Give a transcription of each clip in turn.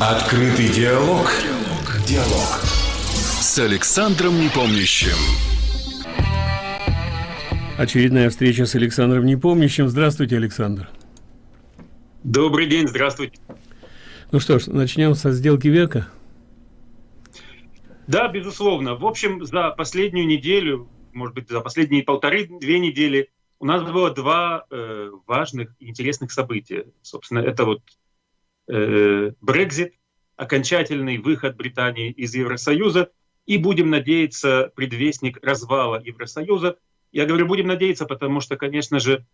Открытый диалог. Диалог. С Александром Непомнящим. Очередная встреча с Александром Непомнящим. Здравствуйте, Александр. Добрый день, здравствуйте. Ну что ж, начнем со сделки века. Да, безусловно. В общем, за последнюю неделю, может быть, за последние полторы-две недели у нас было два э, важных и интересных события. Собственно, это вот Брекзит, окончательный выход Британии из Евросоюза, и будем надеяться, предвестник развала Евросоюза. Я говорю, будем надеяться, потому что, конечно же,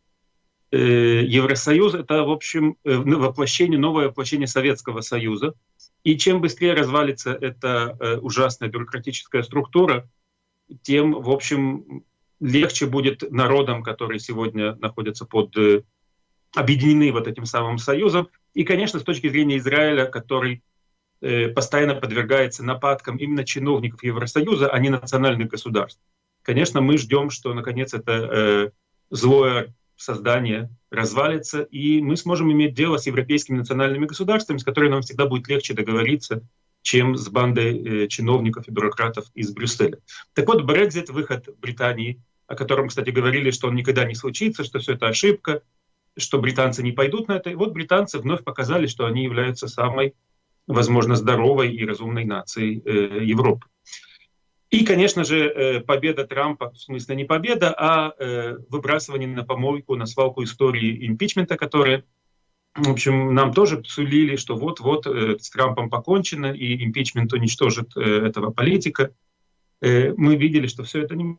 э, Евросоюз — это, в общем, э, воплощение, новое воплощение Советского Союза. И чем быстрее развалится эта э, ужасная бюрократическая структура, тем, в общем, легче будет народам, которые сегодня находятся под объединены вот этим самым союзом. И, конечно, с точки зрения Израиля, который э, постоянно подвергается нападкам именно чиновников Евросоюза, а не национальных государств. Конечно, мы ждем, что, наконец, это э, злое создание развалится, и мы сможем иметь дело с европейскими национальными государствами, с которыми нам всегда будет легче договориться, чем с бандой э, чиновников и бюрократов из Брюсселя. Так вот, Брекзит, выход Британии, о котором, кстати, говорили, что он никогда не случится, что все это ошибка, что британцы не пойдут на это. И вот британцы вновь показали, что они являются самой, возможно, здоровой и разумной нацией э, Европы. И, конечно же, э, победа Трампа, в смысле не победа, а э, выбрасывание на помойку, на свалку истории импичмента, которая, в общем, нам тоже сулили, что вот-вот э, с Трампом покончено, и импичмент уничтожит э, этого политика. Э, мы видели, что все это не,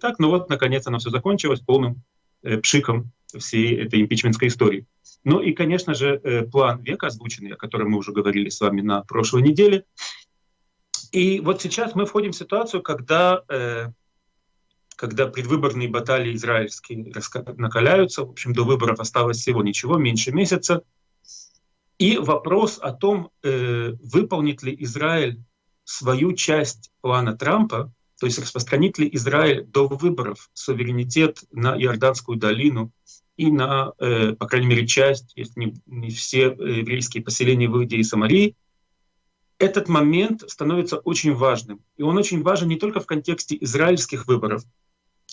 так, но вот, наконец, оно все закончилось полным пшиком всей этой импичментской истории. Ну и, конечно же, э, план века озвученный, о котором мы уже говорили с вами на прошлой неделе. И вот сейчас мы входим в ситуацию, когда, э, когда предвыборные баталии израильские накаляются. В общем, до выборов осталось всего ничего, меньше месяца. И вопрос о том, выполнит ли Израиль свою часть плана Трампа, то есть распространит ли Израиль до выборов суверенитет на Иорданскую долину и на, э, по крайней мере, часть, если не, все э, еврейские поселения в Иудее и Самарии, этот момент становится очень важным. И он очень важен не только в контексте израильских выборов,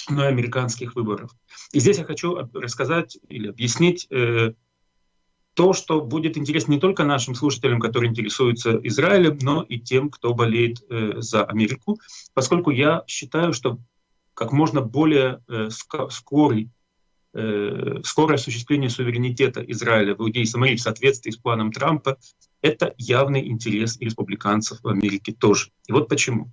но и американских выборов. И здесь я хочу рассказать или объяснить э, то, что будет интересно не только нашим слушателям, которые интересуются Израилем, но и тем, кто болеет э, за Америку, поскольку я считаю, что как можно более э, скорый, э, скорое осуществление суверенитета Израиля в Иудее и Самарии в соответствии с планом Трампа — это явный интерес и республиканцев в Америке тоже. И вот почему.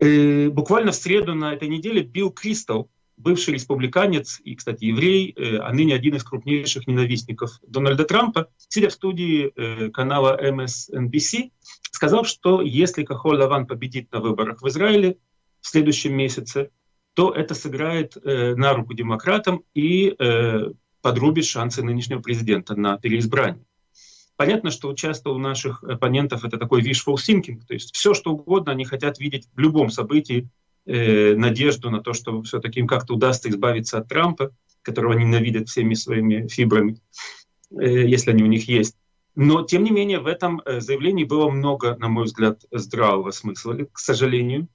Э, буквально в среду на этой неделе Билл Кристал, бывший республиканец и, кстати, еврей, э, а ныне один из крупнейших ненавистников Дональда Трампа, сидя в студии э, канала MSNBC, сказал, что если Кахоль Лаван победит на выборах в Израиле в следующем месяце, то это сыграет э, на руку демократам и подрубит шансы нынешнего президента на переизбрание. Понятно, что часто у наших оппонентов это такой wishful thinking, то есть все, что угодно они хотят видеть в любом событии э, надежду на то, что все-таки им как-то удастся избавиться от Трампа, которого они ненавидят всеми своими фибрами, э, если они у них есть. Но, тем не менее, в этом э, заявлении было много, на мой взгляд, здравого смысла, к сожалению.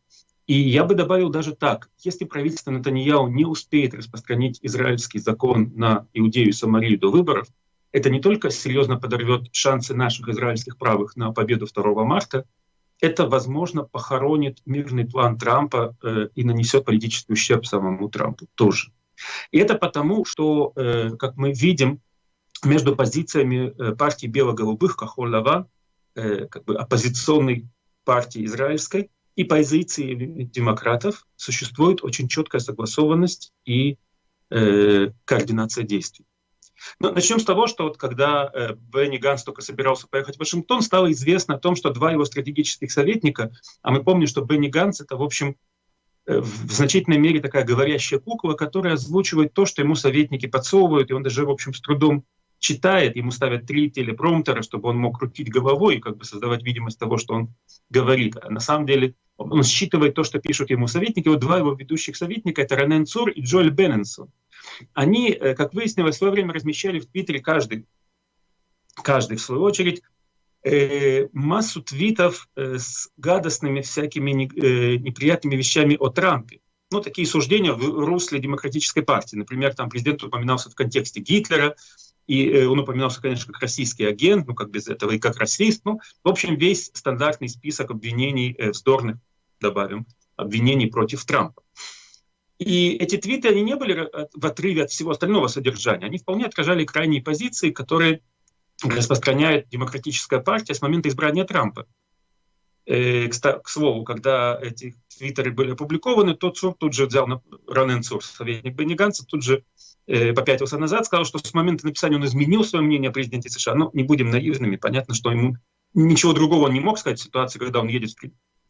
И я бы добавил даже так, если правительство Натаньяу не успеет распространить израильский закон на Иудею и Самарию до выборов, это не только серьезно подорвет шансы наших израильских правых на победу 2 марта, это, возможно, похоронит мирный план Трампа э, и нанесет политический ущерб самому Трампу тоже. И это потому, что, э, как мы видим, между позициями э, партии бело-голубых, Кахоль-Лава, э, как бы оппозиционной партии израильской, и позиции демократов существует очень четкая согласованность и э, координация действий. Но ну, начнем с того, что вот когда э, Бенни Ганс только собирался поехать в Вашингтон, стало известно о том, что два его стратегических советника, а мы помним, что Бенни Ганс это, в общем, э, в значительной мере такая говорящая кукла, которая озвучивает то, что ему советники подсовывают, и он даже, в общем, с трудом читает, ему ставят три телепромптера, чтобы он мог крутить головой и как бы создавать видимость того, что он говорит. А на самом деле он считывает то, что пишут ему советники. Вот два его ведущих советника — это Ренен Цур и Джоэль Бенненсон. Они, э, как выяснилось, в свое время размещали в Твиттере каждый каждый в свою очередь, э, массу твитов э, с гадостными всякими не, э, неприятными вещами о Трампе. Ну, такие суждения в русле демократической партии. Например, там президент упоминался в контексте Гитлера, и э, он упоминался, конечно, как российский агент, ну, как без этого, и как расист. Ну, в общем, весь стандартный список обвинений э, вздорных, добавим, обвинений против Трампа. И эти твиты, они не были в отрыве от всего остального содержания. Они вполне отражали крайние позиции, которые распространяет демократическая партия с момента избрания Трампа. Э, к, слову, когда эти твиттеры были опубликованы, тот Цур тут же взял на Ронен Цур, советник Бенни Ганса, тут же э, попятился назад, сказал, что с момента написания он изменил свое мнение о президенте США. Но не будем наивными, понятно, что ему ничего другого он не мог сказать в ситуации, когда он едет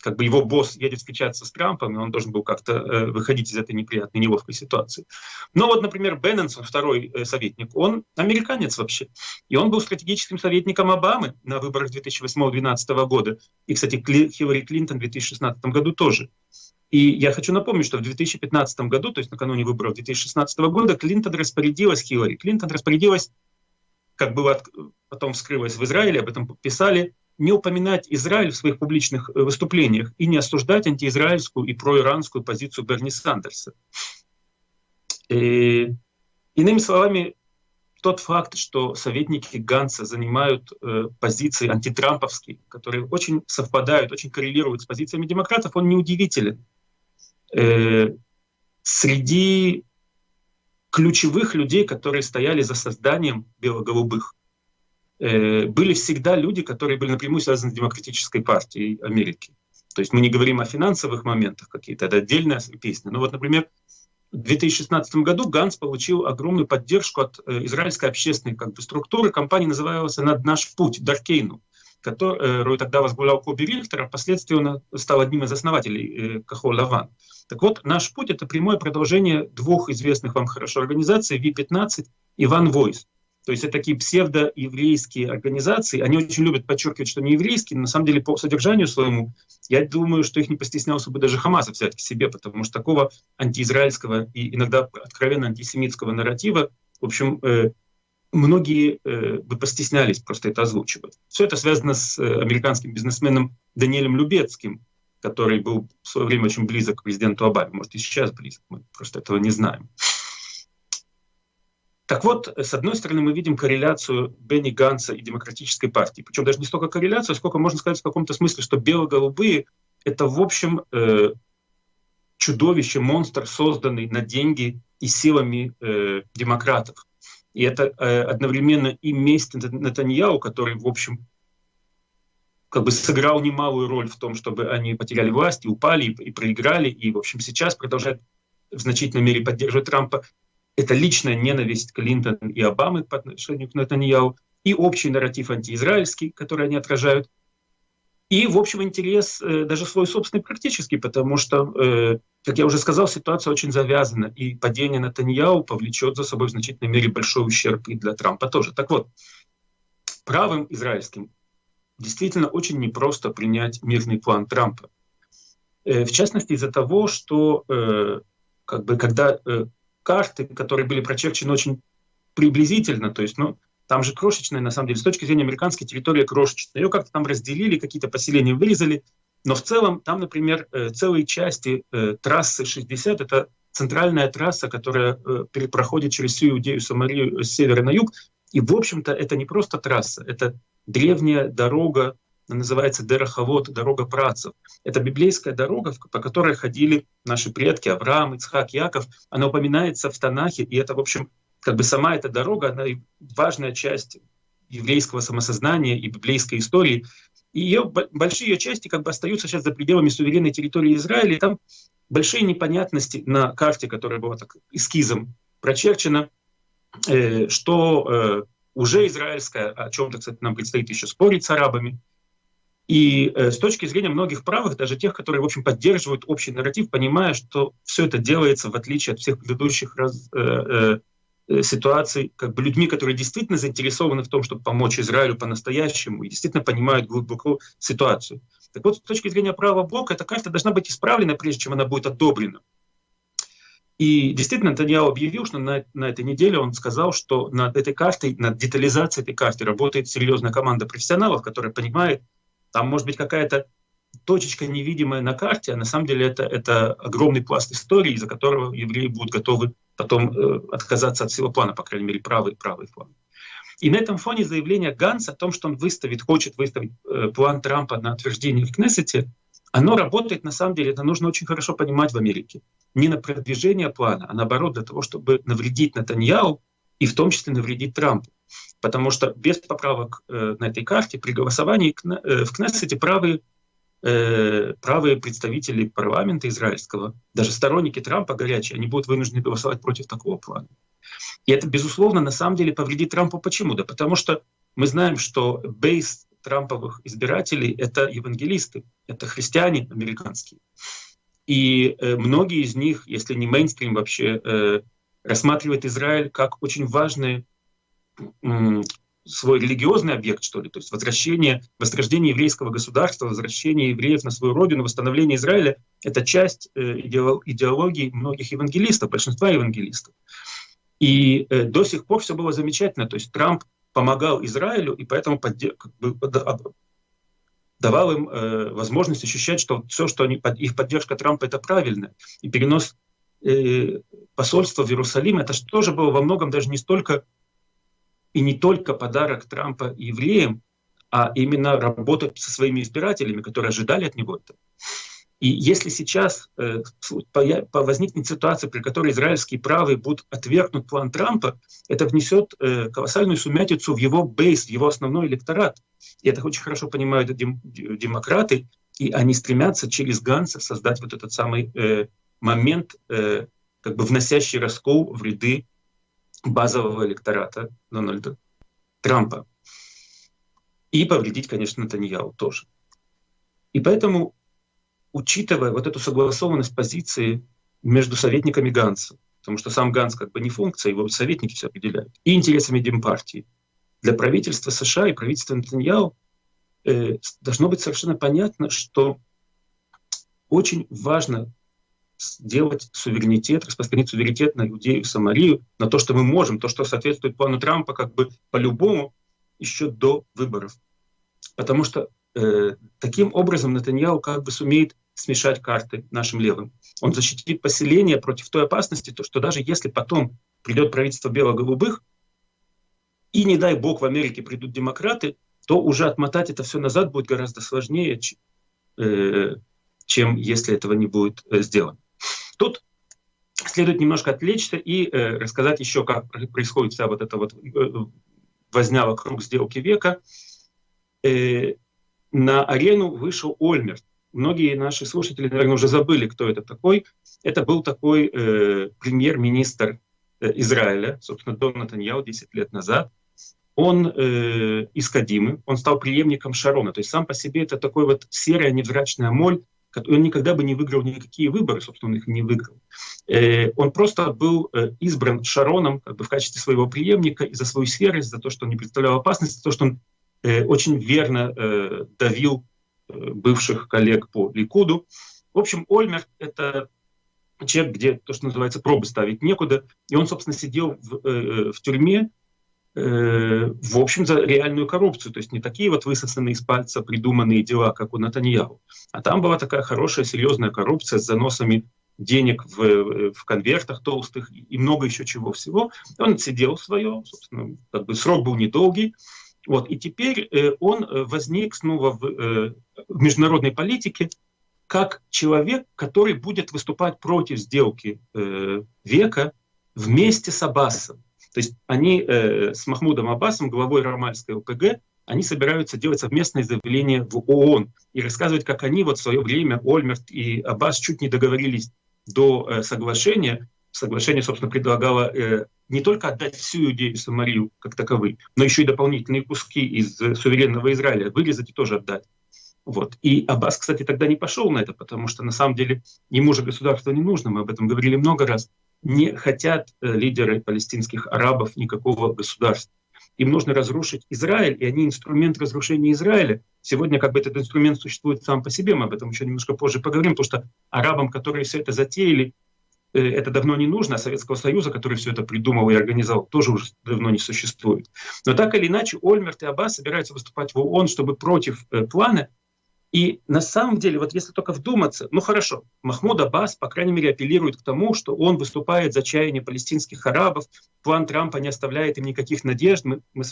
как бы его босс едет встречаться с Трампом, и он должен был как-то э, выходить из этой неприятной, неловкой ситуации. Но вот, например, Бенненсон, второй э, советник, он американец вообще. И он был стратегическим советником Обамы на выборах 2008-2012 года. И, кстати, Кли, Хиллари Клинтон в 2016 году тоже. И я хочу напомнить, что в 2015 году, то есть накануне выборов 2016 года, Клинтон распорядилась, Хиллари Клинтон распорядилась, как было потом вскрылось в Израиле, об этом писали, не упоминать Израиль в своих публичных э, выступлениях и не осуждать антиизраильскую и проиранскую позицию Берни Сандерса. И, иными словами, тот факт, что советники Ганса занимают э, позиции антитрамповские, которые очень совпадают, очень коррелируют с позициями демократов, он неудивителен. Э, среди ключевых людей, которые стояли за созданием бело-голубых, Э, были всегда люди, которые были напрямую связаны с демократической партией Америки. То есть мы не говорим о финансовых моментах какие-то, это отдельная песня. Но вот, например, в 2016 году Ганс получил огромную поддержку от э, израильской общественной как бы, структуры. Компания называлась «Над наш путь», Даркейну, которую тогда возглавлял Коби Рихтер, а впоследствии он стал одним из основателей э, Кахол Лаван. Так вот, «Наш путь» — это прямое продолжение двух известных вам хорошо организаций, V15 и One Voice. То есть это такие псевдоеврейские организации. Они очень любят подчеркивать, что не еврейские, но на самом деле по содержанию своему, я думаю, что их не постеснялся бы даже Хамас взять к себе, потому что такого антиизраильского и иногда откровенно антисемитского нарратива, в общем, э, многие э, бы постеснялись просто это озвучивать. Все это связано с э, американским бизнесменом Даниэлем Любецким, который был в свое время очень близок к президенту Обаме. Может, и сейчас близок, мы просто этого не знаем. Так вот, с одной стороны, мы видим корреляцию Бенни Ганса и Демократической партии. Причем даже не столько корреляцию, сколько можно сказать в каком-то смысле, что бело-голубые — это, в общем, э, чудовище, монстр, созданный на деньги и силами э, демократов. И это э, одновременно и месть Натаньяу, который, в общем, как бы сыграл немалую роль в том, чтобы они потеряли власть и упали, и, и проиграли, и, в общем, сейчас продолжает в значительной мере поддерживать Трампа это личная ненависть Клинтон и Обамы по отношению к Натаньяу, и общий нарратив антиизраильский, который они отражают, и, в общем, интерес э, даже свой собственный практически, потому что, э, как я уже сказал, ситуация очень завязана, и падение Натаньяу повлечет за собой в значительной мере большой ущерб и для Трампа тоже. Так вот, правым израильским действительно очень непросто принять мирный план Трампа. Э, в частности, из-за того, что э, как бы, когда э, карты, которые были прочерчены очень приблизительно, то есть, ну, там же крошечная, на самом деле, с точки зрения американской территории крошечная. Ее как-то там разделили, какие-то поселения вырезали, но в целом там, например, целые части трассы 60 — это центральная трасса, которая проходит через всю Иудею, Самарию с севера на юг. И, в общем-то, это не просто трасса, это древняя дорога называется Дераховод, дорога працев. Это библейская дорога, по которой ходили наши предки Авраам, Ицхак, Яков. Она упоминается в Танахе, и это, в общем, как бы сама эта дорога, она важная часть еврейского самосознания и библейской истории. И ее, большие ее части как бы остаются сейчас за пределами суверенной территории Израиля. И там большие непонятности на карте, которая была так эскизом прочерчена, э, что э, уже израильская, о чем-то, кстати, нам предстоит еще спорить с арабами, и э, с точки зрения многих правых, даже тех, которые, в общем, поддерживают общий нарратив, понимая, что все это делается, в отличие от всех предыдущих раз, э, э, ситуаций, как бы людьми, которые действительно заинтересованы в том, чтобы помочь Израилю по-настоящему и действительно понимают глубоко ситуацию. Так вот, с точки зрения правого блока, эта карта должна быть исправлена, прежде чем она будет одобрена. И действительно, Натаньяо объявил, что на, на этой неделе он сказал, что над этой картой, над детализацией этой карты работает серьезная команда профессионалов, которая понимает, там может быть какая-то точечка невидимая на карте, а на самом деле это, это огромный пласт истории, из-за которого евреи будут готовы потом э, отказаться от всего плана, по крайней мере, правый, правый план. И на этом фоне заявление Ганса о том, что он выставит, хочет выставить э, план Трампа на утверждение в Кнессете, оно работает, на самом деле, это нужно очень хорошо понимать в Америке. Не на продвижение плана, а наоборот для того, чтобы навредить Натаньяу и в том числе навредить Трампу. Потому что без поправок э, на этой карте при голосовании э, в Кнессете правые э, правые представители парламента израильского, даже сторонники Трампа горячие, они будут вынуждены голосовать против такого плана. И это, безусловно, на самом деле повредит Трампу. Почему? Да потому что мы знаем, что бейс трамповых избирателей — это евангелисты, это христиане американские. И э, многие из них, если не мейнстрим вообще, э, рассматривают Израиль как очень важный свой религиозный объект, что ли, то есть возвращение, возрождение еврейского государства, возвращение евреев на свою родину, восстановление Израиля — это часть э, идеологии многих евангелистов, большинства евангелистов. И до сих пор все было замечательно, то есть Трамп помогал Израилю и поэтому как бы, давал им э, возможность ощущать, что все, что они, их поддержка Трампа, это правильно. И перенос э, посольства в Иерусалим, это же тоже было во многом даже не столько и не только подарок Трампа евреям, а именно работать со своими избирателями, которые ожидали от него это. И если сейчас э, возникнет ситуация, при которой израильские правые будут отвергнуть план Трампа, это внесет э, колоссальную сумятицу в его бейс, в его основной электорат. И это очень хорошо понимают дем, демократы, и они стремятся через Ганса создать вот этот самый э, момент, э, как бы вносящий раскол в ряды базового электората Дональда Трампа. И повредить, конечно, Натаньяу тоже. И поэтому, учитывая вот эту согласованность позиции между советниками Ганса, потому что сам Ганс как бы не функция, его советники все определяют, и интересами Демпартии, для правительства США и правительства Натаньяу э, должно быть совершенно понятно, что очень важно сделать суверенитет, распространить суверенитет на Иудею Самарию, на то, что мы можем, то, что соответствует плану Трампа как бы по-любому еще до выборов. Потому что э, таким образом Натаньяу как бы сумеет смешать карты нашим левым. Он защитит поселение против той опасности, то, что даже если потом придет правительство бело-голубых, и не дай бог в Америке придут демократы, то уже отмотать это все назад будет гораздо сложнее, э, чем если этого не будет э, сделано. Тут следует немножко отвлечься и э, рассказать еще, как происходит вся вот эта вот возня вокруг сделки века. На арену вышел Ольмерт. Многие наши слушатели, наверное, уже забыли, кто это такой. Это был такой э, премьер-министр э, Израиля, собственно, Дон Натаньяу 10 лет назад. Он э, из Кадимы, он стал преемником Шарона. То есть сам по себе это такой вот серая невзрачная моль, он никогда бы не выиграл никакие выборы, собственно, он их не выиграл. Э, он просто был э, избран Шароном как бы в качестве своего преемника и за свою серость, за то, что он не представлял опасности, за то, что он э, очень верно давил бывших коллег по Ликуду. В общем, Ольмерт — это человек, где то, что называется, пробы ставить некуда. И он, собственно, сидел в, в тюрьме Э, в общем, за реальную коррупцию. То есть не такие вот высосанные из пальца придуманные дела, как у Натаньяху. А там была такая хорошая, серьезная коррупция с заносами денег в, в конвертах толстых и много еще чего всего. Он сидел свое, собственно, как бы срок был недолгий. Вот, и теперь э, он возник снова в, э, в международной политике как человек, который будет выступать против сделки э, века вместе с Аббасом. То есть они э, с Махмудом Аббасом, главой Рамальской ОПГ, они собираются делать совместное заявление в ООН и рассказывать, как они вот в свое время, Ольмерт и Аббас, чуть не договорились до э, соглашения. Соглашение, собственно, предлагало э, не только отдать всю Иудею Самарию как таковые, но еще и дополнительные куски из э, суверенного Израиля вырезать и тоже отдать. Вот. И Аббас, кстати, тогда не пошел на это, потому что на самом деле ему же государство не нужно, мы об этом говорили много раз не хотят э, лидеры палестинских арабов никакого государства. Им нужно разрушить Израиль, и они инструмент разрушения Израиля. Сегодня как бы этот инструмент существует сам по себе, мы об этом еще немножко позже поговорим, потому что арабам, которые все это затеяли, это давно не нужно, а Советского Союза, который все это придумал и организовал, тоже уже давно не существует. Но так или иначе, Ольмерт и Аббас собираются выступать в ООН, чтобы против э, плана. И на самом деле, вот если только вдуматься, ну хорошо, Махмуд Аббас, по крайней мере, апеллирует к тому, что он выступает за чаяние палестинских арабов, план Трампа не оставляет им никаких надежд, мы, мы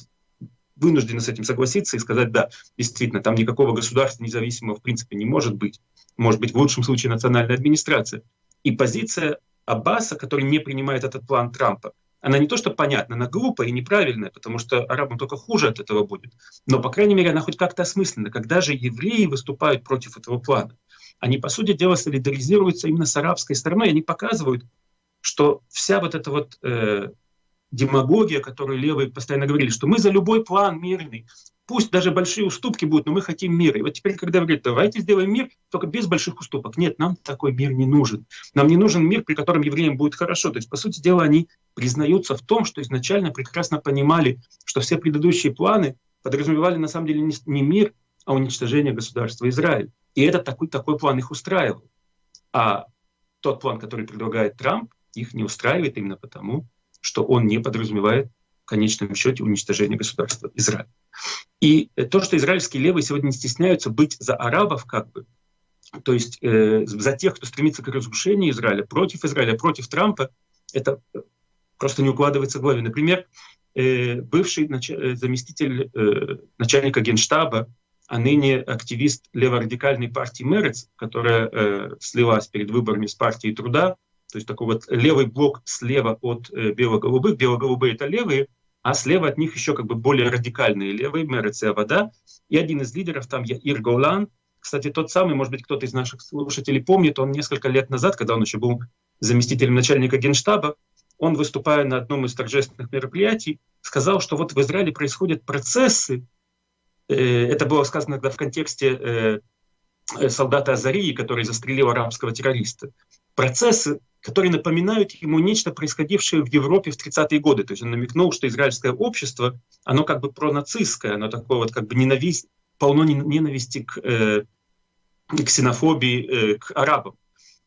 вынуждены с этим согласиться и сказать, да, действительно, там никакого государства независимого в принципе не может быть. Может быть, в лучшем случае национальная администрация. И позиция Аббаса, который не принимает этот план Трампа, она не то что понятна, она глупая и неправильная, потому что арабам только хуже от этого будет. Но, по крайней мере, она хоть как-то осмысленна. Когда же евреи выступают против этого плана, они, по сути дела, солидаризируются именно с арабской стороной, они показывают, что вся вот эта вот э, демагогия, которую левые постоянно говорили, что мы за любой план мирный, пусть даже большие уступки будут, но мы хотим мира. И вот теперь, когда говорят, давайте сделаем мир, только без больших уступок. Нет, нам такой мир не нужен. Нам не нужен мир, при котором евреям будет хорошо. То есть, по сути дела, они признаются в том, что изначально прекрасно понимали, что все предыдущие планы подразумевали на самом деле не мир, а уничтожение государства Израиль. И этот такой, такой план их устраивал. А тот план, который предлагает Трамп, их не устраивает именно потому, что он не подразумевает в конечном счете уничтожение государства Израиль. И то, что израильские левые сегодня не стесняются быть за арабов, как бы, то есть э, за тех, кто стремится к разрушению Израиля, против Израиля, против Трампа, это просто не укладывается в голове. Например, э, бывший нач... Э, заместитель э, начальника генштаба, а ныне активист леворадикальной партии Мерец, которая э, слилась перед выборами с партией труда, то есть такой вот левый блок слева от э, бело-голубых, бело-голубые это левые, а слева от них еще как бы более радикальные левые, Мерец и Авада. И один из лидеров там Яир Голан, кстати, тот самый, может быть, кто-то из наших слушателей помнит, он несколько лет назад, когда он еще был заместителем начальника генштаба, он, выступая на одном из торжественных мероприятий, сказал, что вот в Израиле происходят процессы, э, это было сказано тогда в контексте э, э, солдата Азарии, который застрелил арабского террориста, процессы, которые напоминают ему нечто происходившее в Европе в 30-е годы. То есть он намекнул, что израильское общество, оно как бы пронацистское, оно такое вот как бы ненависть, полно ненависти к, э, к ксенофобии, э, к арабам.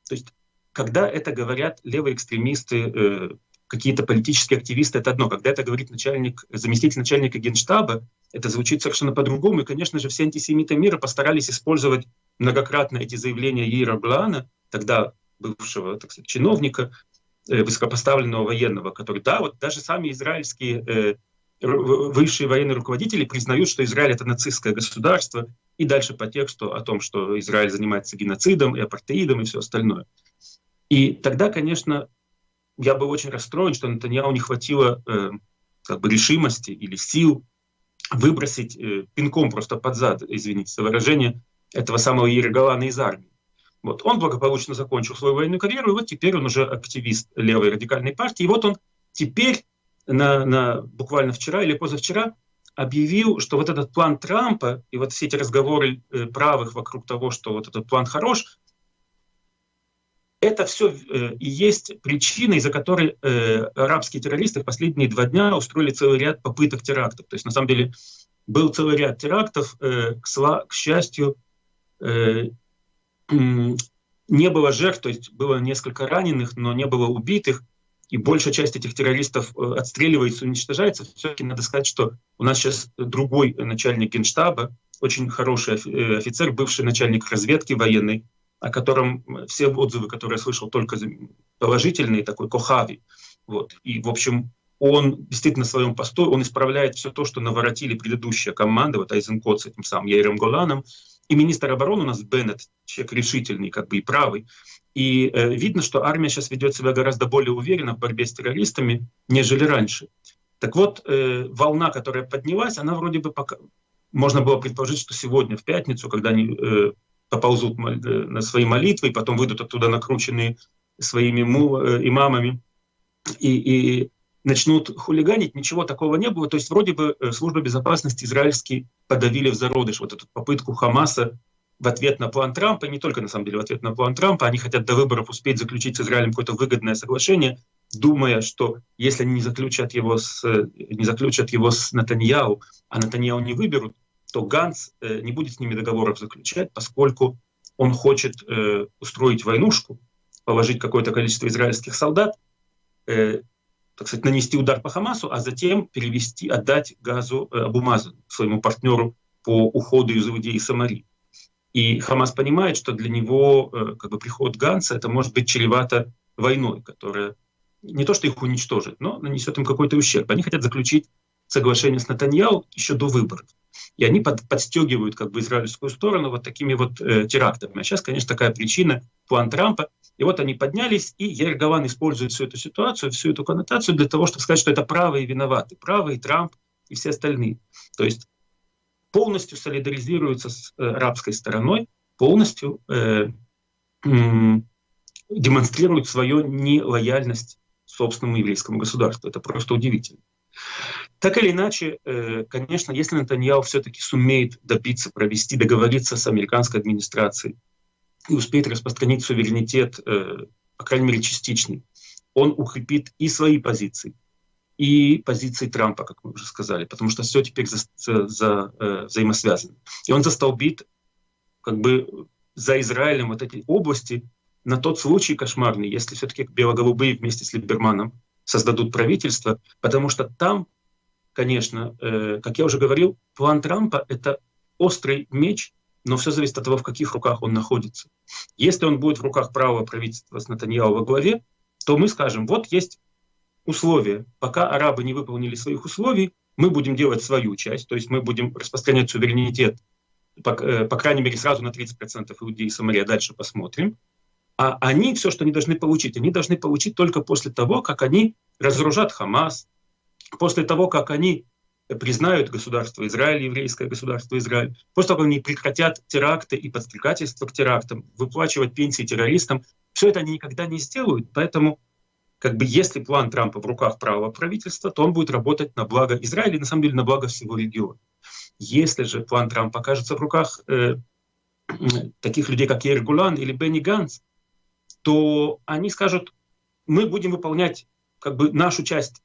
То есть когда это говорят левые экстремисты, э, какие-то политические активисты, это одно. Когда это говорит начальник, заместитель начальника генштаба, это звучит совершенно по-другому. И, конечно же, все антисемиты мира постарались использовать многократно эти заявления Ира Блана, тогда бывшего так сказать, чиновника, э, высокопоставленного военного, который, да, вот даже сами израильские э, высшие военные руководители признают, что Израиль это нацистское государство, и дальше по тексту о том, что Израиль занимается геноцидом и апартеидом и все остальное. И тогда, конечно, я был очень расстроен, что Натаньяу не хватило э, как бы решимости или сил выбросить э, пинком просто под зад, извините за выражение, этого самого Иероголана из армии. Вот. Он благополучно закончил свою военную карьеру, и вот теперь он уже активист левой радикальной партии. И вот он теперь, на, на, буквально вчера или позавчера, объявил, что вот этот план Трампа и вот все эти разговоры э, правых вокруг того, что вот этот план хорош, это все э, и есть причина, из-за которой э, арабские террористы в последние два дня устроили целый ряд попыток терактов. То есть на самом деле был целый ряд терактов, к, к счастью, не было жертв, то есть было несколько раненых, но не было убитых, и большая часть этих террористов э, отстреливается, уничтожается. Все-таки надо сказать, что у нас сейчас другой начальник генштаба, очень хороший э, офицер, бывший начальник разведки военной, о котором все отзывы, которые я слышал, только положительные, такой Кохави. Вот. И, в общем, он действительно в своем посту, он исправляет все то, что наворотили предыдущая команда, вот Айзенкот с этим самым Яиром Голаном, и министр обороны у нас Беннет, человек решительный, как бы и правый. И э, видно, что армия сейчас ведет себя гораздо более уверенно в борьбе с террористами, нежели раньше. Так вот, э, волна, которая поднялась, она вроде бы пока... Можно было предположить, что сегодня, в пятницу, когда они э, поползут э, на свои молитвы, и потом выйдут оттуда накрученные своими му, э, имамами, и, и начнут хулиганить, ничего такого не было. То есть вроде бы э, служба безопасности израильские подавили в зародыш вот эту попытку Хамаса в ответ на план Трампа, не только на самом деле в ответ на план Трампа, они хотят до выборов успеть заключить с Израилем какое-то выгодное соглашение, думая, что если они не заключат его с, не заключат его с Натаньяу, а Натаньяу не выберут, то Ганс э, не будет с ними договоров заключать, поскольку он хочет э, устроить войнушку, положить какое-то количество израильских солдат, э, так сказать, нанести удар по Хамасу, а затем перевести, отдать газу э, Абумазу, своему партнеру по уходу из Иудеи и Самарии. И Хамас понимает, что для него э, как бы, приход Ганса это может быть чревато войной, которая не то что их уничтожит, но нанесет им какой-то ущерб. Они хотят заключить соглашение с Натаньяу еще до выборов. И они под, подстегивают как бы израильскую сторону вот такими вот э, терактами. А сейчас, конечно, такая причина, план Трампа. И вот они поднялись, и Яир Гаван использует всю эту ситуацию, всю эту коннотацию для того, чтобы сказать, что это правые виноваты. Правые, Трамп и все остальные. То есть полностью солидаризируются с э, арабской стороной, полностью э, э, демонстрируют свою нелояльность собственному еврейскому государству. Это просто удивительно. Так или иначе, э, конечно, если Натаньяу все-таки сумеет добиться, провести, договориться с американской администрацией и успеет распространить суверенитет, э, по крайней мере, частичный, он укрепит и свои позиции, и позиции Трампа, как мы уже сказали, потому что все теперь за, за, э, взаимосвязано. И он застолбит как бы за Израилем вот эти области на тот случай кошмарный, если все-таки белоголубые вместе с Либерманом создадут правительство, потому что там, конечно, э, как я уже говорил, план Трампа — это острый меч, но все зависит от того, в каких руках он находится. Если он будет в руках правого правительства с Натаньяу во главе, то мы скажем, вот есть условия. Пока арабы не выполнили своих условий, мы будем делать свою часть, то есть мы будем распространять суверенитет, по, э, по крайней мере, сразу на 30% Иудеи и Самария, дальше посмотрим. А они все, что они должны получить, они должны получить только после того, как они разоружат Хамас, после того, как они признают государство Израиль, еврейское государство Израиль, после того, как они прекратят теракты и подстрекательство к терактам, выплачивать пенсии террористам, все это они никогда не сделают. Поэтому, как бы, если план Трампа в руках правого правительства, то он будет работать на благо Израиля и, на самом деле, на благо всего региона. Если же план Трампа окажется в руках э, таких людей, как Яир Гулан или Бенни Ганс, то они скажут, мы будем выполнять как бы нашу часть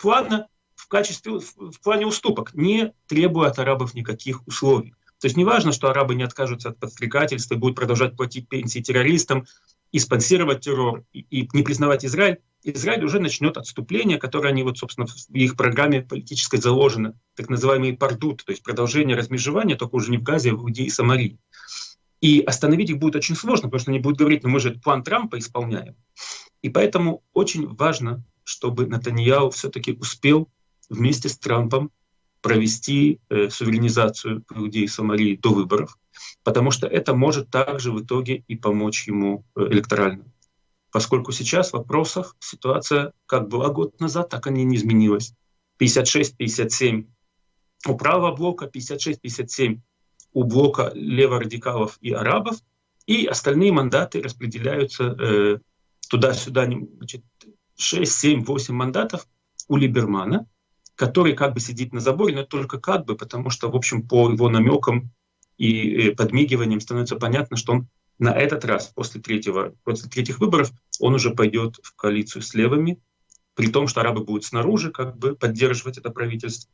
плана в качестве, в плане уступок, не требуя от арабов никаких условий. То есть не важно, что арабы не откажутся от подстрекательства будут продолжать платить пенсии террористам, и спонсировать террор, и, и не признавать Израиль. Израиль уже начнет отступление, которое они, вот, собственно, в их программе политической заложено, так называемый пардут, то есть продолжение размежевания, только уже не в Газе, а в Иудее и Самарии. И остановить их будет очень сложно, потому что они будут говорить, ну мы же план Трампа исполняем. И поэтому очень важно, чтобы Натаньяу все-таки успел вместе с Трампом провести э, суверенизацию Иудеи и Самарии до выборов, потому что это может также в итоге и помочь ему э, электорально. Поскольку сейчас в вопросах ситуация как была год назад, так она не изменилась. 56-57 у правого блока, 56-57 у блока леворадикалов и арабов, и остальные мандаты распределяются э, туда-сюда, значит, 6, 7, 8 мандатов у Либермана, который как бы сидит на заборе, но только как бы, потому что, в общем, по его намекам и э, подмигиваниям становится понятно, что он на этот раз, после, третьего, после третьих выборов, он уже пойдет в коалицию с левыми, при том, что арабы будут снаружи как бы поддерживать это правительство.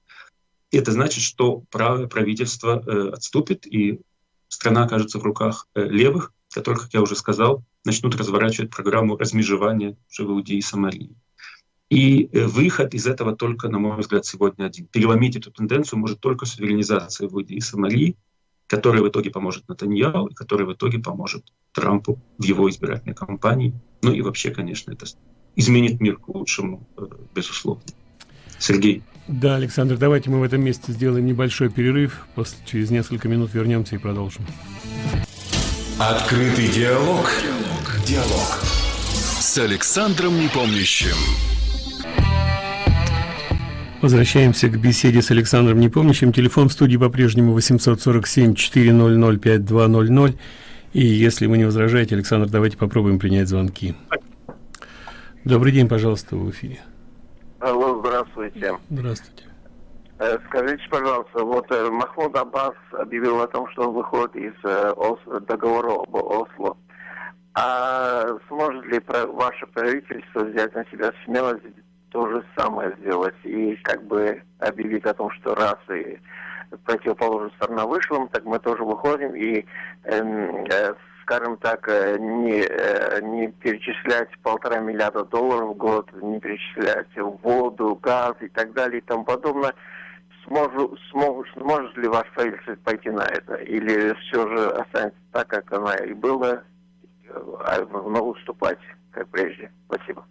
Это значит, что правое правительство э, отступит, и страна окажется в руках э, левых, которые, как я уже сказал, начнут разворачивать программу размежевания Иудеи и Самарии. И э, выход из этого только, на мой взгляд, сегодня один. Переломить эту тенденцию может только суверенизация Иудеи и Самарии, которая в итоге поможет Натаньяу, и которая в итоге поможет Трампу в его избирательной кампании. Ну и вообще, конечно, это изменит мир к лучшему, э, безусловно. Сергей. Да, Александр, давайте мы в этом месте сделаем небольшой перерыв. После, через несколько минут вернемся и продолжим. Открытый диалог. Диалог. С Александром Непомнящим. Возвращаемся к беседе с Александром Непомнящим. Телефон в студии по-прежнему 847-400-5200. И если вы не возражаете, Александр, давайте попробуем принять звонки. Добрый день, пожалуйста, в эфире. Алло, здравствуйте. Здравствуйте. Э, скажите, пожалуйста, вот э, Махмуд Аббас объявил о том, что он выходит из э, договора об Осло. А сможет ли ваше правительство взять на себя смелость то же самое сделать и как бы объявить о том, что раз и противоположная сторона вышла, так мы тоже выходим и, эм, э, скажем так, э, не, э, не перечислять полтора миллиарда долларов в год, не перечислять воду, газ и так далее и тому подобное. Сможу, смогу, сможет ли ваш правительство пойти на это? Или все же останется так, как она и была, могу уступать, как прежде? Спасибо.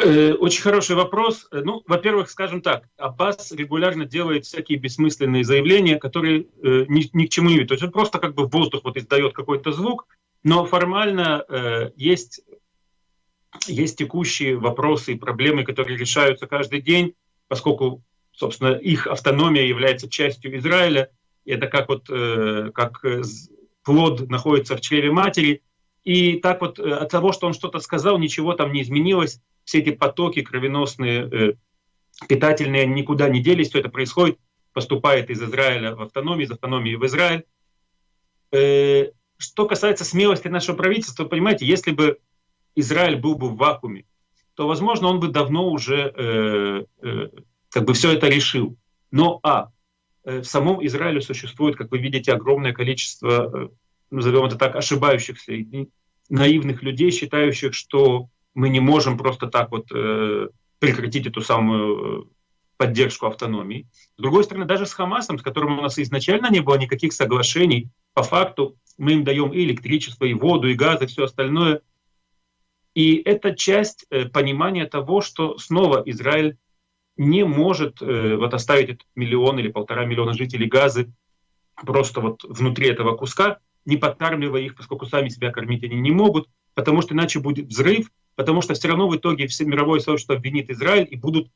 Э, очень хороший вопрос. Э, ну, во-первых, скажем так, Аббас регулярно делает всякие бессмысленные заявления, которые э, ни, ни к чему не ведут. То есть он просто как бы в воздух вот издает какой-то звук, но формально есть, есть текущие вопросы и проблемы, которые решаются каждый день, поскольку, собственно, их автономия является частью Израиля. Это как вот как плод находится в чреве матери. И так вот от того, что он что-то сказал, ничего там не изменилось все эти потоки кровеносные, э, питательные никуда не делись, все это происходит, поступает из Израиля в автономию, из автономии в Израиль. Э, что касается смелости нашего правительства, понимаете, если бы Израиль был бы в вакууме, то, возможно, он бы давно уже э, э, как бы все это решил. Но, а, э, в самом Израиле существует, как вы видите, огромное количество, э, назовем это так, ошибающихся наивных людей, считающих, что мы не можем просто так вот э, прекратить эту самую э, поддержку автономии. С другой стороны, даже с Хамасом, с которым у нас изначально не было никаких соглашений, по факту мы им даем и электричество, и воду, и газ, и все остальное. И это часть э, понимания того, что снова Израиль не может э, вот оставить этот миллион или полтора миллиона жителей Газы просто вот внутри этого куска, не подкармливая их, поскольку сами себя кормить они не могут, потому что иначе будет взрыв, потому что все равно в итоге все мировое сообщество обвинит Израиль, и будут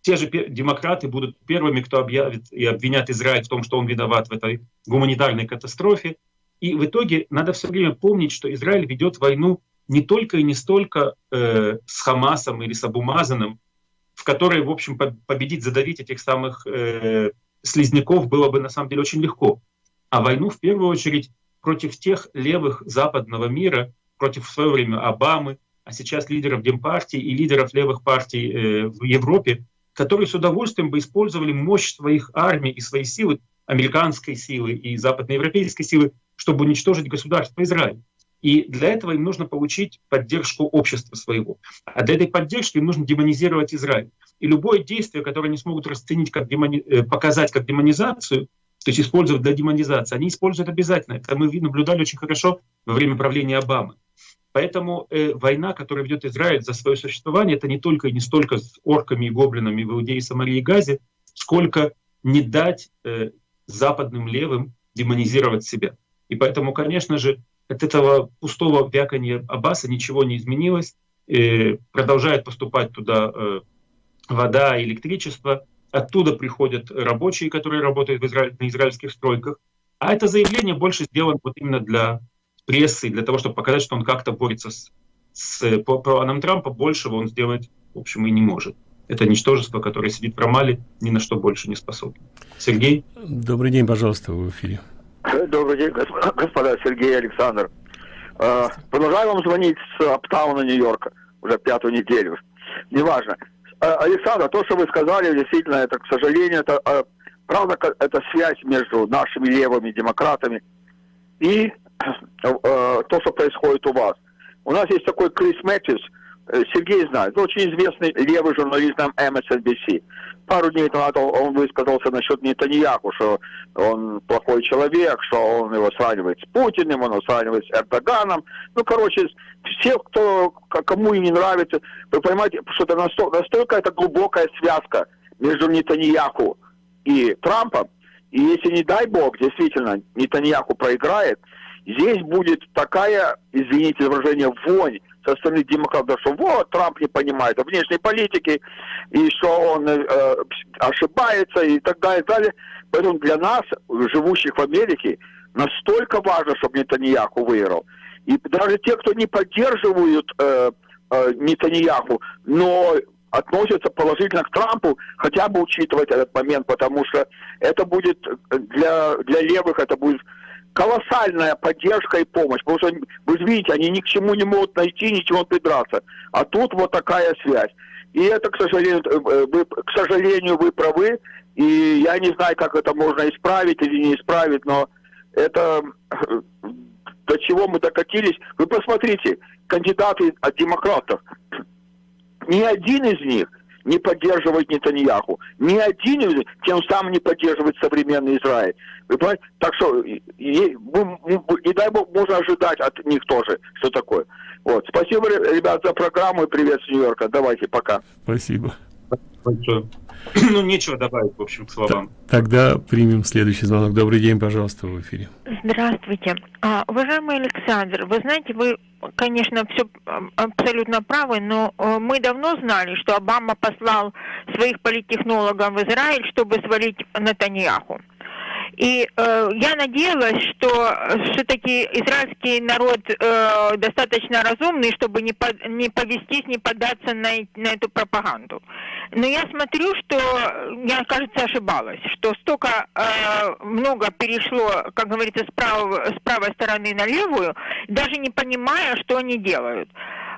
те же демократы будут первыми, кто объявит и обвинят Израиль в том, что он виноват в этой гуманитарной катастрофе. И в итоге надо все время помнить, что Израиль ведет войну не только и не столько э, с Хамасом или с Абумазаном, которой, в общем, победить, задавить этих самых э, слизняков было бы на самом деле очень легко, а войну в первую очередь против тех левых западного мира, против в свое время Обамы, а сейчас лидеров Демпартии и лидеров левых партий э, в Европе, которые с удовольствием бы использовали мощь своих армий и свои силы, американской силы и западноевропейской силы, чтобы уничтожить государство Израиль. И для этого им нужно получить поддержку общества своего. А для этой поддержки им нужно демонизировать Израиль. И любое действие, которое они смогут расценить как демони... Э, показать как демонизацию, то есть использовать для демонизации, они используют обязательно. Это мы наблюдали очень хорошо во время правления Обамы. Поэтому э, война, которую ведет Израиль за свое существование, это не только и не столько с орками и гоблинами в Иудее, Самарии и Газе, сколько не дать э, западным левым демонизировать себя. И поэтому, конечно же, от этого пустого вяканья Аббаса ничего не изменилось. Э, продолжает поступать туда э, вода электричество. Оттуда приходят рабочие, которые работают в Израиль, на израильских стройках. А это заявление больше сделано вот именно для прессы, для того, чтобы показать, что он как-то борется с, с по планам Трампа, большего он сделать, в общем, и не может. Это ничтожество, которое сидит в Рамале, ни на что больше не способно. Сергей? Добрый день, пожалуйста, в эфире. Добрый день, господа, Сергей Александр. А, продолжаю вам звонить с Аптауна, Нью-Йорка, уже пятую неделю. Неважно. А, Александр, то, что вы сказали, действительно, это, к сожалению, это правда, это связь между нашими левыми демократами и Э, то, что происходит у вас. У нас есть такой Крис Мэтьюс, э, Сергей знает, очень известный левый журналист на MSNBC. Пару дней назад он высказался насчет Нетаньяху, что он плохой человек, что он его сравнивает с Путиным, он его сравнивает с Эрдоганом. Ну, короче, все, кто, кому им не нравится, вы понимаете, что это настолько, настолько это глубокая связка между Нетаньяху и Трампом, и если, не дай бог, действительно, Нетаньяху проиграет, здесь будет такая, извините за выражение, вонь стороны демократов, что вот, Трамп не понимает внешней политики, и что он э, ошибается, и так далее, и так далее. Поэтому для нас, живущих в Америке, настолько важно, чтобы Нетаньяху выиграл. И даже те, кто не поддерживают э, э, Нетаньяху, но относятся положительно к Трампу, хотя бы учитывать этот момент, потому что это будет для, для левых, это будет колоссальная поддержка и помощь. Потому что, вы видите, они ни к чему не могут найти, ничего придраться. А тут вот такая связь. И это, к сожалению, э, вы, к сожалению, вы правы. И я не знаю, как это можно исправить или не исправить, но это до чего мы докатились. Вы посмотрите, кандидаты от демократов, ни один из них не поддерживает Нетаньяху. Ни один из тем самым не поддерживает современный Израиль. Вы понимаете? Так что, и, и, и дай бог, можно ожидать от них тоже, что такое. Вот. Спасибо, ребят, за программу и привет с Нью-Йорка. Давайте, пока. Спасибо. Ну, нечего добавить, в общем, к словам. Тогда примем следующий звонок. Добрый день, пожалуйста, в эфире. Здравствуйте. А, уважаемый Александр, вы знаете, вы, конечно, все абсолютно правы, но э, мы давно знали, что Обама послал своих политтехнологов в Израиль, чтобы свалить Натаньяху. И э, я надеялась, что все-таки израильский народ э, достаточно разумный, чтобы не, по, не повестись, не поддаться на, на эту пропаганду. Но я смотрю, что я, кажется, ошибалась, что столько э, много перешло, как говорится, с, прав, с правой стороны на левую, даже не понимая, что они делают.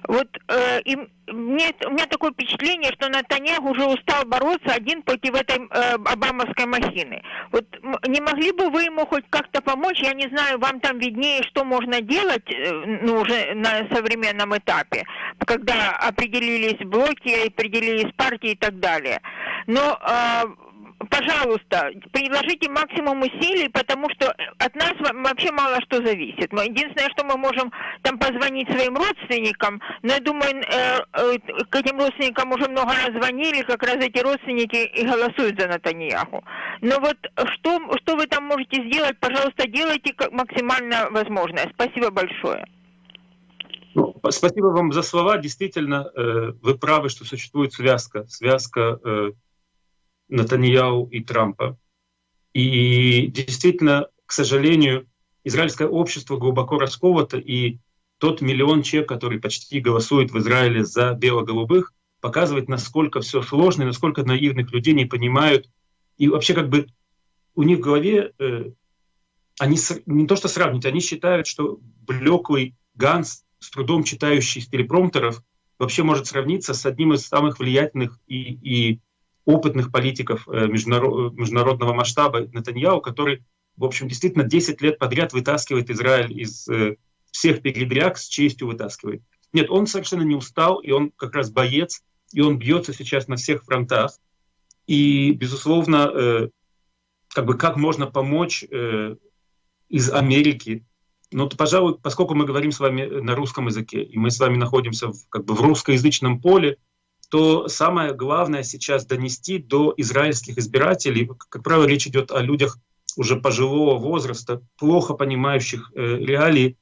Вот э, и мне, у меня такое впечатление, что Натаньях уже устал бороться один против этой э, обамовской махины. Вот не могли бы вы ему хоть как-то помочь? Я не знаю, вам там виднее, что можно делать, э, ну, уже на современном этапе, когда определились блоки, определились партии и так далее. Но э, пожалуйста, приложите максимум усилий, потому что от нас вообще мало что зависит. Единственное, что мы можем там позвонить своим родственникам, но я думаю, э, э, к этим родственникам уже много раз звонили, как раз эти родственники и голосуют за Натаньяху. Но вот что, что вы там можете сделать, пожалуйста, делайте как максимально возможное. Спасибо большое. Ну, спасибо вам за слова. Действительно, э, вы правы, что существует связка, связка э, Натаньяу и Трампа. И действительно, к сожалению, израильское общество глубоко расковато, и тот миллион человек, который почти голосует в Израиле за бело-голубых, показывает, насколько все сложно, и насколько наивных людей не понимают. И вообще как бы у них в голове э, они не то что сравнить, они считают, что блеклый Ганс, с трудом читающий с телепромтеров, вообще может сравниться с одним из самых влиятельных и, и опытных политиков э, международного масштаба Натаньяу, который, в общем, действительно 10 лет подряд вытаскивает Израиль из э, всех передряг, с честью вытаскивает. Нет, он совершенно не устал, и он как раз боец, и он бьется сейчас на всех фронтах. И, безусловно, э, как бы как можно помочь из Америки, ну, то, пожалуй, поскольку мы говорим с вами на русском языке, и мы с вами находимся в, как бы в русскоязычном поле, то самое главное сейчас донести до израильских избирателей, как правило, речь идет о людях уже пожилого возраста, плохо понимающих э, реалии.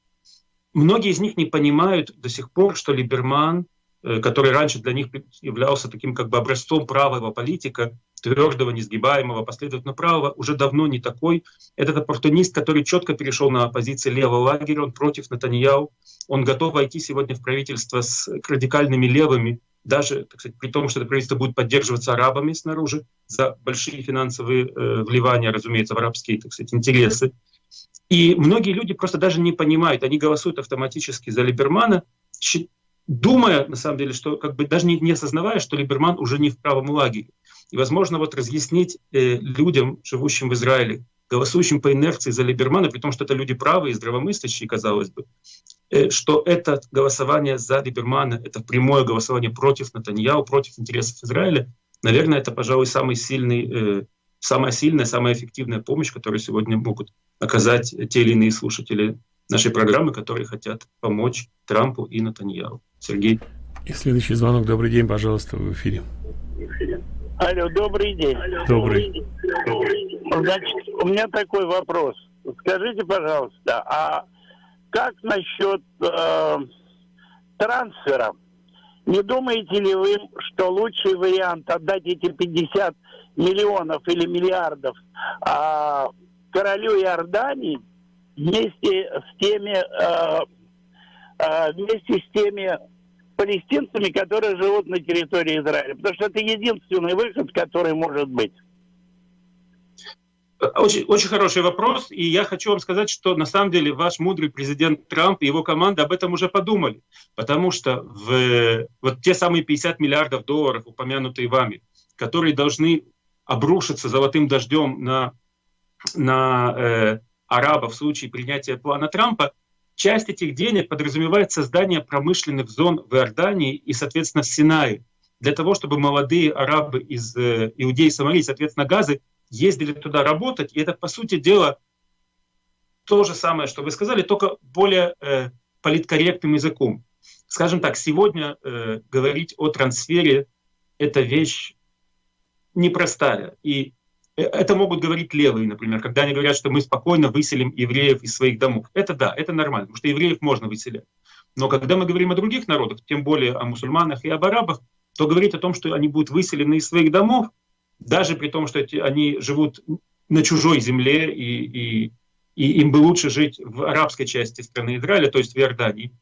Многие из них не понимают до сих пор, что Либерман, э, который раньше для них являлся таким как бы образцом правого политика, твердого, несгибаемого, последовательно правого, уже давно не такой. Этот оппортунист, который четко перешел на позиции левого лагеря, он против Натаньяу, он готов войти сегодня в правительство с радикальными левыми, даже так сказать, при том, что это правительство будет поддерживаться арабами снаружи за большие финансовые э, вливания, разумеется, в арабские так сказать, интересы. И многие люди просто даже не понимают, они голосуют автоматически за Либермана, думая, на самом деле, что как бы даже не, не осознавая, что Либерман уже не в правом лагере. И, возможно, вот разъяснить э, людям, живущим в Израиле, голосующим по инерции за Либермана, при том, что это люди правые здравомыслящие, казалось бы, что это голосование за Либермана, это прямое голосование против Натаньяу, против интересов Израиля, наверное, это, пожалуй, самый сильный, э, самая сильная, самая эффективная помощь, которую сегодня могут оказать те или иные слушатели нашей программы, которые хотят помочь Трампу и Натаньяу. Сергей. И следующий звонок. Добрый день, пожалуйста, в эфире. Алло, добрый день. Добрый. Значит, у меня такой вопрос. Скажите, пожалуйста, а как насчет э, трансфера? Не думаете ли вы, что лучший вариант отдать эти 50 миллионов или миллиардов а, королю Иордании вместе с теми э, э, вместе с теми палестинцами, которые живут на территории Израиля. Потому что это единственный выход, который может быть. Очень, очень хороший вопрос, и я хочу вам сказать, что на самом деле ваш мудрый президент Трамп и его команда об этом уже подумали, потому что в, вот те самые 50 миллиардов долларов, упомянутые вами, которые должны обрушиться золотым дождем на, на э, арабов в случае принятия плана Трампа, часть этих денег подразумевает создание промышленных зон в Иордании и, соответственно, в Синае, для того, чтобы молодые арабы из э, Иудеи и Самарии, соответственно, Газы, ездили туда работать, и это, по сути дела, то же самое, что вы сказали, только более э, политкорректным языком. Скажем так, сегодня э, говорить о трансфере — это вещь непростая. И э, это могут говорить левые, например, когда они говорят, что мы спокойно выселим евреев из своих домов. Это да, это нормально, потому что евреев можно выселять. Но когда мы говорим о других народах, тем более о мусульманах и об арабах, то говорить о том, что они будут выселены из своих домов, даже при том, что эти, они живут на чужой земле, и, и, и им бы лучше жить в арабской части страны Израиля, то есть в Иордании.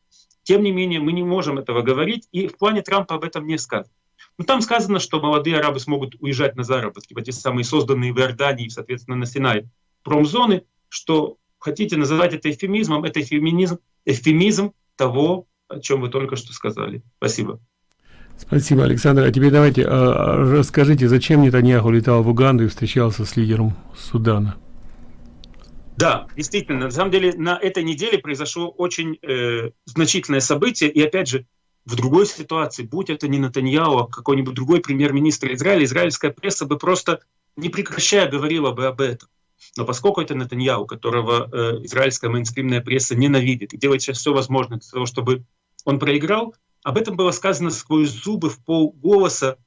Тем не менее, мы не можем этого говорить, и в плане Трампа об этом не сказано. Но там сказано, что молодые арабы смогут уезжать на заработки в эти самые созданные в Иордании, соответственно, на Синай промзоны, что хотите называть это эфемизмом, это эфемизм, эфемизм того, о чем вы только что сказали. Спасибо. Спасибо, Александр. А теперь давайте а, расскажите, зачем Нетаньяху летал в Уганду и встречался с лидером Судана? Да, действительно, на самом деле на этой неделе произошло очень э, значительное событие, и опять же, в другой ситуации, будь это не Натаньяу, а какой-нибудь другой премьер-министр Израиля, израильская пресса бы просто не прекращая говорила бы об этом. Но поскольку это Натаньяу, которого э, израильская мейнстримная пресса ненавидит и делает сейчас все возможное для того, чтобы он проиграл, об этом было сказано сквозь зубы в полголоса.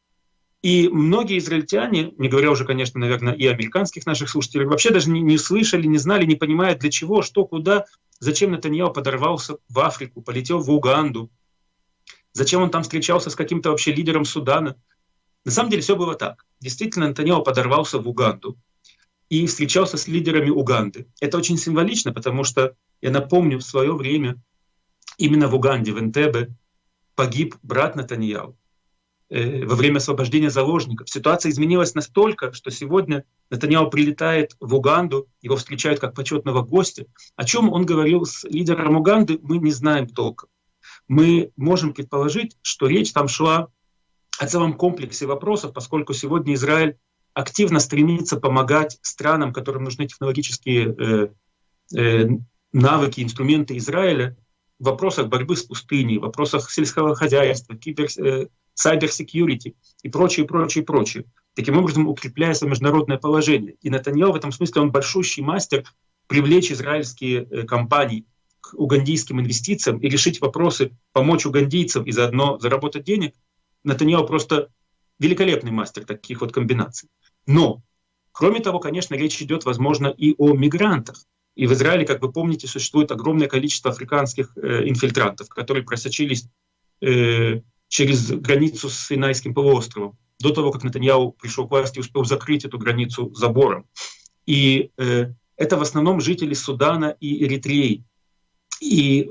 И многие израильтяне, не говоря уже, конечно, наверное, и американских наших слушателей, вообще даже не, не слышали, не знали, не понимают, для чего, что, куда, зачем Натаньяу подорвался в Африку, полетел в Уганду, зачем он там встречался с каким-то вообще лидером Судана. На самом деле все было так. Действительно, Натаньяу подорвался в Уганду и встречался с лидерами Уганды. Это очень символично, потому что, я напомню, в свое время именно в Уганде, в Энтебе, погиб брат Натаньяу э, во время освобождения заложников. Ситуация изменилась настолько, что сегодня Натаньяу прилетает в Уганду, его встречают как почетного гостя. О чем он говорил с лидером Уганды, мы не знаем толком. Мы можем предположить, что речь там шла о целом комплексе вопросов, поскольку сегодня Израиль активно стремится помогать странам, которым нужны технологические э, э, навыки, инструменты Израиля, в вопросах борьбы с пустыней, в вопросах сельского хозяйства, кибер, э, и прочее, прочее, прочее. Таким образом, укрепляя свое международное положение. И Натаньял в этом смысле, он большущий мастер привлечь израильские э, компании к угандийским инвестициям и решить вопросы, помочь угандийцам и заодно заработать денег. Натаньял просто великолепный мастер таких вот комбинаций. Но, кроме того, конечно, речь идет, возможно, и о мигрантах. И в Израиле, как вы помните, существует огромное количество африканских э, инфильтрантов, которые просочились э, через границу с Синайским полуостровом до того, как Натаньяу пришел к власти и успел закрыть эту границу забором. И э, это в основном жители Судана и Эритреи. И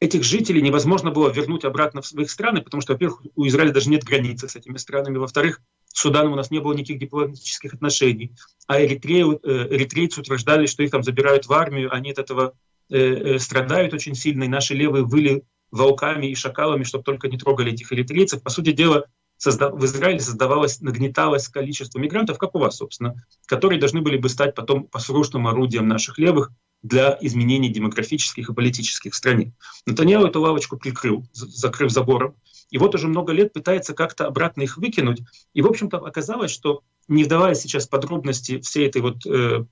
этих жителей невозможно было вернуть обратно в своих страны, потому что, во-первых, у Израиля даже нет границы с этими странами, во-вторых, с Суданом у нас не было никаких дипломатических отношений, а эритрею, э, эритрейцы утверждали, что их там забирают в армию, они от этого э, э, страдают очень сильно, и наши левые выли волками и шакалами, чтобы только не трогали этих эритрейцев. По сути дела, в Израиле создавалось, нагнеталось количество мигрантов, как у вас, собственно, которые должны были бы стать потом послушным орудием наших левых для изменений демографических и политических в стране. Натаньяу эту лавочку прикрыл, закрыв забором, и вот уже много лет пытается как-то обратно их выкинуть. И, в общем-то, оказалось, что, не вдавая сейчас подробности всей этой вот э,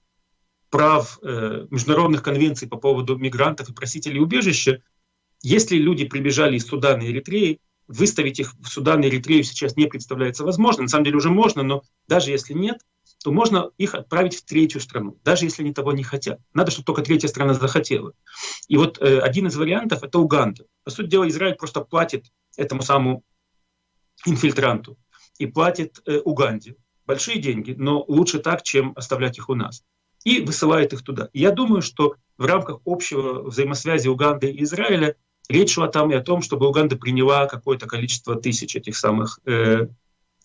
прав э, международных конвенций по поводу мигрантов и просителей убежища, если люди прибежали из Судана и Эритреи, выставить их в Судан и Эритрею сейчас не представляется возможным. На самом деле уже можно, но даже если нет, то можно их отправить в третью страну, даже если они того не хотят. Надо, чтобы только третья страна захотела. И вот э, один из вариантов — это Уганда. По сути дела, Израиль просто платит этому самому инфильтранту и платит э, Уганде большие деньги, но лучше так, чем оставлять их у нас. И высылает их туда. Я думаю, что в рамках общего взаимосвязи Уганды и Израиля речь шла там и о том, чтобы Уганда приняла какое-то количество тысяч этих самых э,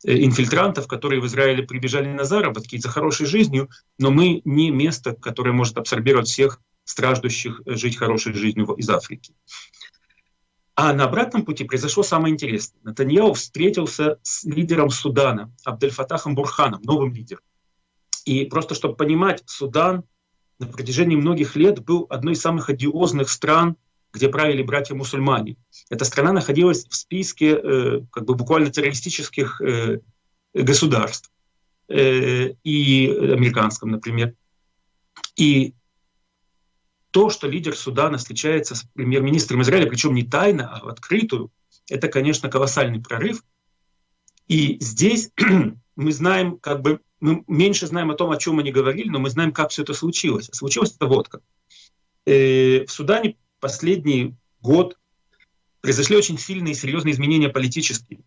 инфильтрантов, которые в Израиле прибежали на заработки за хорошей жизнью, но мы не место, которое может абсорбировать всех страждущих жить хорошей жизнью из Африки. А на обратном пути произошло самое интересное. Натаньяу встретился с лидером Судана, Абдельфатахом Бурханом, новым лидером. И просто чтобы понимать, Судан на протяжении многих лет был одной из самых одиозных стран, где правили братья-мусульмане. Эта страна находилась в списке э, как бы буквально террористических э, государств, э, и американском, например. И то, что лидер Судана встречается с премьер-министром Израиля, причем не тайно, а в открытую, это, конечно, колоссальный прорыв. И здесь мы знаем, как бы, мы меньше знаем о том, о чем они говорили, но мы знаем, как все это случилось. Случилось это вот как. Э, в Судане последний год произошли очень сильные и серьезные изменения политические.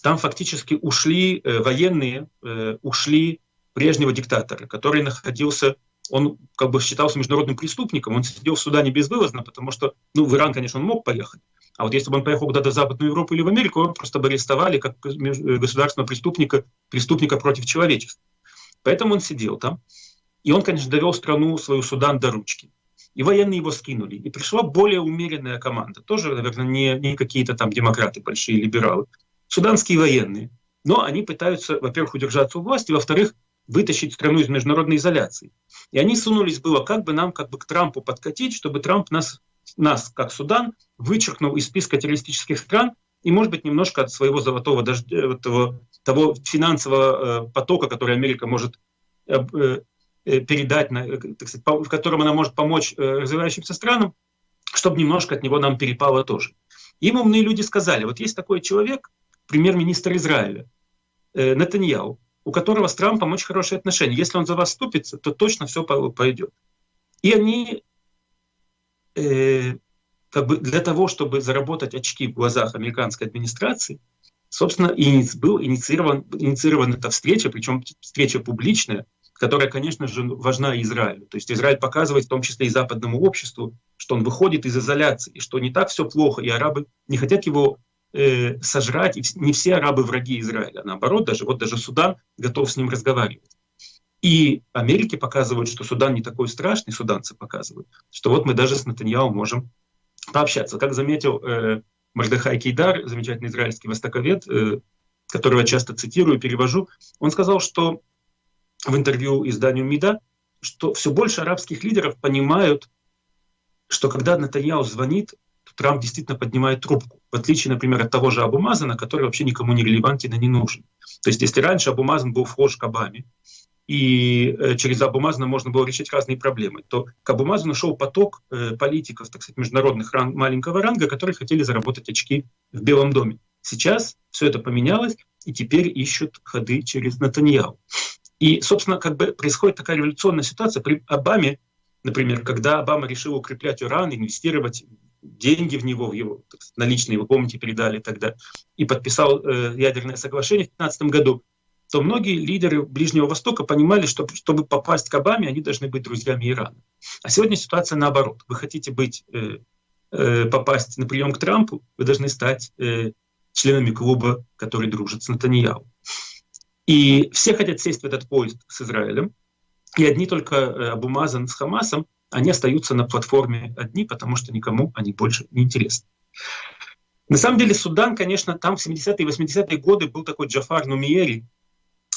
Там фактически ушли э, военные, э, ушли прежнего диктатора, который находился он как бы считался международным преступником, он сидел в Судане безвылазно, потому что, ну, в Иран, конечно, он мог поехать, а вот если бы он поехал куда-то в Западную Европу или в Америку, его просто бы арестовали как государственного преступника, преступника против человечества. Поэтому он сидел там, и он, конечно, довел страну свою Судан до ручки. И военные его скинули. И пришла более умеренная команда. Тоже, наверное, не, не какие-то там демократы, большие либералы. Суданские военные. Но они пытаются, во-первых, удержаться у власти, во-вторых, вытащить страну из международной изоляции. И они сунулись было, как бы нам как бы к Трампу подкатить, чтобы Трамп нас, нас как Судан, вычеркнул из списка террористических стран и, может быть, немножко от своего золотого дождя, этого, того финансового э, потока, который Америка может э, э, передать, на, так сказать, в котором она может помочь развивающимся странам, чтобы немножко от него нам перепало тоже. Им умные люди сказали, вот есть такой человек, премьер-министр Израиля, э, Нетаньяу, у которого с Трампом очень хорошие отношения. Если он за вас ступится, то точно все пойдет. И они э, как бы для того, чтобы заработать очки в глазах американской администрации, собственно, и был инициирован, инициирована эта встреча, причем встреча публичная, которая, конечно же, важна Израилю. То есть Израиль показывает, в том числе и западному обществу, что он выходит из изоляции, что не так все плохо, и арабы не хотят его э, сожрать. И не все арабы враги Израиля, а наоборот, даже вот даже Судан готов с ним разговаривать. И Америке показывают, что Судан не такой страшный, суданцы показывают, что вот мы даже с Натаньяу можем пообщаться. Как заметил э, Мардахай Кейдар, замечательный израильский востоковед, э, которого часто цитирую, перевожу, он сказал, что в интервью изданию МИДа, что все больше арабских лидеров понимают, что когда Натаньяу звонит, Трамп действительно поднимает трубку. В отличие, например, от того же Абумазана, который вообще никому не релевантен и не нужен. То есть если раньше Абумазан был вхож к Обаме, и э, через Абумазана можно было решить разные проблемы, то к Абумазану шел поток э, политиков, так сказать, международных ранг, маленького ранга, которые хотели заработать очки в Белом доме. Сейчас все это поменялось, и теперь ищут ходы через Натаньяу. И, собственно, как бы происходит такая революционная ситуация. При Обаме, например, когда Обама решил укреплять Иран, инвестировать деньги в него, в его наличные, вы помните, передали тогда, и подписал э, ядерное соглашение в 2015 году, то многие лидеры Ближнего Востока понимали, что чтобы попасть к Обаме, они должны быть друзьями Ирана. А сегодня ситуация наоборот. Вы хотите быть, э, э, попасть на прием к Трампу, вы должны стать э, членами клуба, который дружит с Натаньяу. И все хотят сесть в этот поезд с Израилем, и одни только э, Абумазан с Хамасом они остаются на платформе одни, потому что никому они больше не интересны. На самом деле Судан, конечно, там в 70-е и 80-е годы был такой Джафар Нумиери,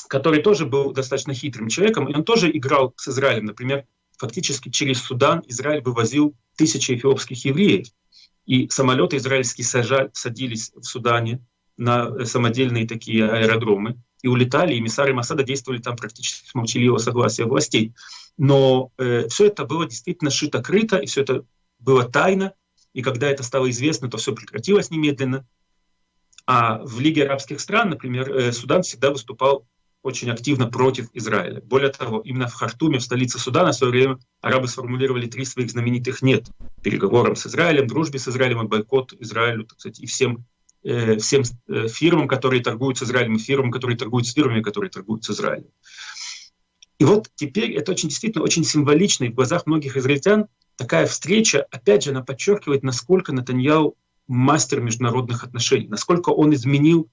который тоже был достаточно хитрым человеком, и он тоже играл с Израилем. Например, фактически через Судан Израиль вывозил тысячи эфиопских евреев, и самолеты израильские сажали, садились в Судане на самодельные такие аэродромы и улетали, и эмиссары Масада действовали там практически с молчаливого согласия властей. Но э, все это было действительно шито-крыто, и все это было тайно. И когда это стало известно, то все прекратилось немедленно. А в Лиге арабских стран, например, э, Судан всегда выступал очень активно против Израиля. Более того, именно в Хартуме, в столице Судана, в свое время арабы сформулировали три своих знаменитых «нет» переговорам с Израилем, дружбе с Израилем бойкот Израилю, так сказать, и всем, всем э, фирмам, которые торгуют с Израилем, и фирмам, которые торгуют с фирмами, которые торгуют с Израилем. И вот теперь это очень действительно очень символично, и в глазах многих израильтян такая встреча, опять же, она подчеркивает, насколько Натаньяу мастер международных отношений, насколько он изменил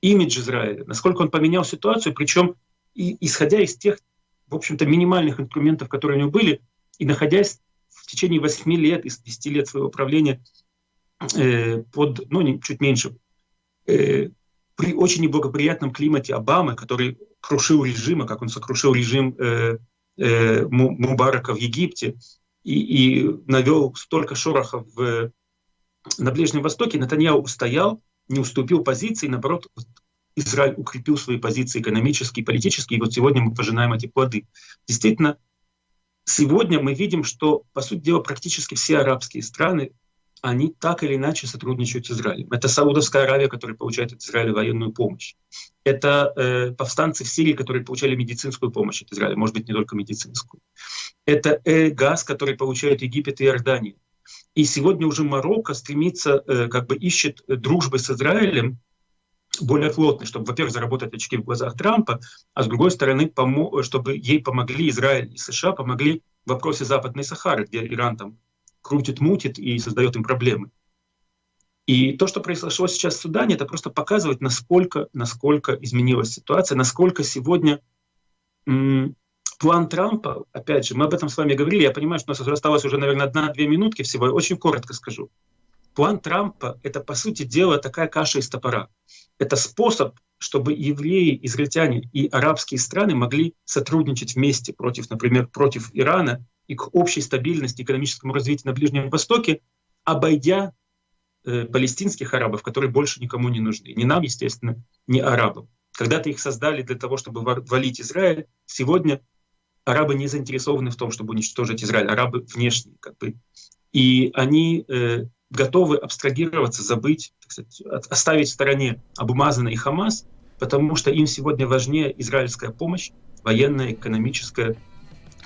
имидж Израиля, насколько он поменял ситуацию, причем и, исходя из тех, в общем-то, минимальных инструментов, которые у него были, и находясь в течение 8 лет, из 10 лет своего правления э, под, ну, не, чуть меньше, э, при очень неблагоприятном климате Обамы, который крушил режим, а как он сокрушил режим э, э, Мубарака в Египте и, и навел столько шорохов в, на Ближнем Востоке, Натаньяу устоял, не уступил позиции, наоборот, Израиль укрепил свои позиции экономические, политические, и вот сегодня мы пожинаем эти плоды. Действительно, сегодня мы видим, что, по сути дела, практически все арабские страны, они так или иначе сотрудничают с Израилем. Это Саудовская Аравия, которая получает от Израиля военную помощь. Это э, повстанцы в Сирии, которые получали медицинскую помощь от Израиля, может быть, не только медицинскую. Это э, газ, который получают Египет и Иордания. И сегодня уже Марокко стремится, э, как бы ищет дружбы с Израилем более плотной, чтобы, во-первых, заработать очки в глазах Трампа, а с другой стороны, чтобы ей помогли Израиль и США, помогли в вопросе Западной Сахары, где Иран там крутит, мутит и создает им проблемы. И то, что произошло сейчас в Судане, это просто показывает, насколько, насколько изменилась ситуация, насколько сегодня план Трампа, опять же, мы об этом с вами говорили, я понимаю, что у нас осталось уже, наверное, одна-две минутки всего, я очень коротко скажу. План Трампа — это, по сути дела, такая каша из топора. Это способ, чтобы евреи, израильтяне и арабские страны могли сотрудничать вместе против, например, против Ирана и к общей стабильности, экономическому развитию на Ближнем Востоке, обойдя э, палестинских арабов, которые больше никому не нужны. Ни нам, естественно, ни арабам. Когда-то их создали для того, чтобы валить Израиль. Сегодня арабы не заинтересованы в том, чтобы уничтожить Израиль, арабы внешние. Как бы. И они э, готовы абстрагироваться, забыть, сказать, оставить в стороне Абумазана Хамас, потому что им сегодня важнее израильская помощь, военная, экономическая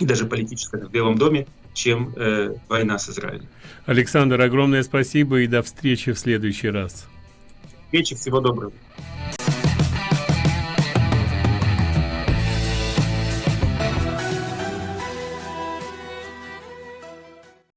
и даже политическая в Белом доме, чем э, война с Израилем. Александр, огромное спасибо и до встречи в следующий раз. Встречи, всего доброго.